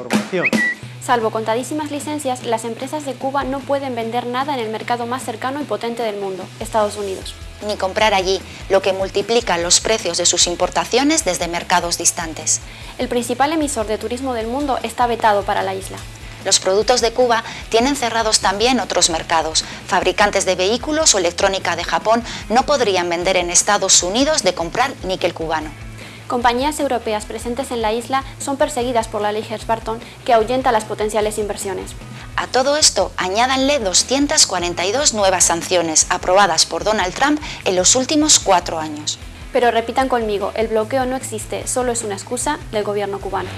información. Salvo contadísimas licencias, las empresas de Cuba no pueden vender nada en el mercado más cercano y potente del mundo, Estados Unidos. Ni comprar allí, lo que multiplica los precios de sus importaciones desde mercados distantes. El principal emisor de turismo del mundo está vetado para la isla. Los productos de Cuba tienen cerrados también otros mercados. Fabricantes de vehículos o electrónica de Japón no podrían vender en Estados Unidos de comprar níquel cubano. Compañías europeas presentes en la isla son perseguidas por la ley Hers-Barton que ahuyenta las potenciales inversiones. A todo esto, añádanle 242 nuevas sanciones aprobadas por Donald Trump en los últimos cuatro años. Pero repitan conmigo, el bloqueo no existe, solo es una excusa del gobierno cubano.